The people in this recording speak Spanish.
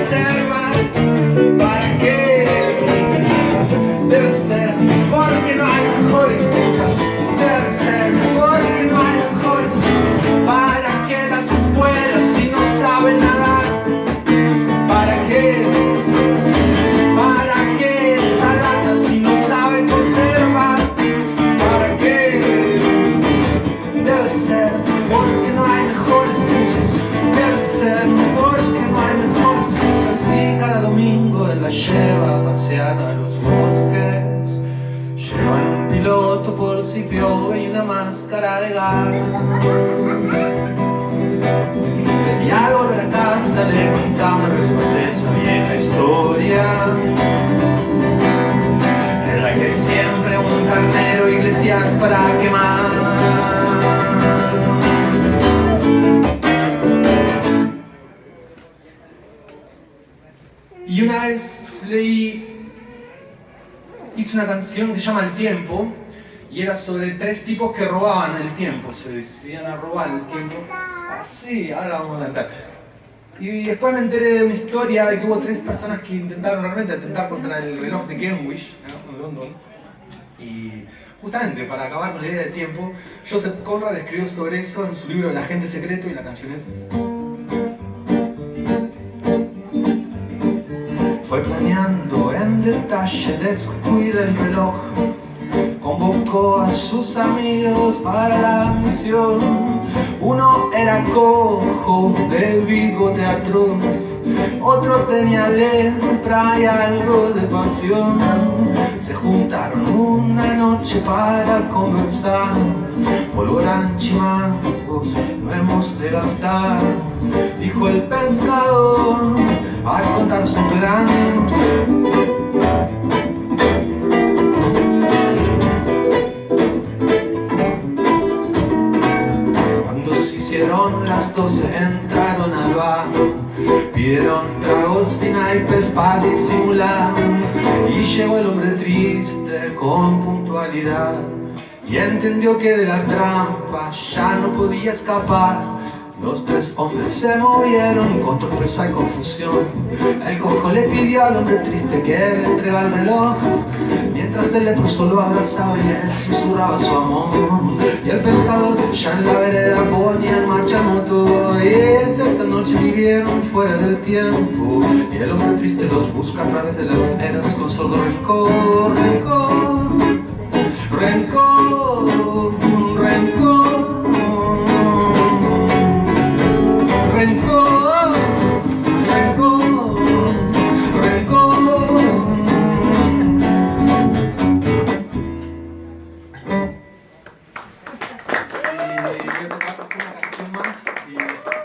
conserva ¿Para bosques. Llevan un piloto por si piove y una máscara de gas. Y al volver a casa le más esa vieja historia En la que siempre un carnero iglesias para quemar. Y una vez leí, hice una canción que se llama El Tiempo y era sobre tres tipos que robaban el tiempo, se decidían a robar el tiempo. Ah, sí, ahora vamos a cantar. Y después me enteré de una historia de que hubo tres personas que intentaron realmente atentar contra el reloj de Greenwich, ¿no? en London. Y justamente para acabar con la idea de tiempo, Joseph Conrad escribió sobre eso en su libro El agente secreto y la canción es... Fue planeando detalle descubrir el reloj. Convocó a sus amigos para la misión. Uno era cojo de bigote atroz Otro tenía lepra y algo de pasión. Se juntaron una noche para conversar. Polvorán chimangos, no hemos de gastar Dijo el pensador al contar su plan entraron al bar Pidieron tragos y naipes para disimular. Y llegó el hombre triste con puntualidad Y entendió que de la trampa ya no podía escapar los tres hombres se movieron con sorpresa y confusión. El cojo le pidió al hombre triste que le entregara el reloj Mientras el leproso lo abrazaba y le susurraba su amor. Y el pensador ya en la vereda ponía en marcha motor. Y desde esa noche vivieron fuera del tiempo. Y el hombre triste los busca a través de las eras con rencor, rencor voy a tocar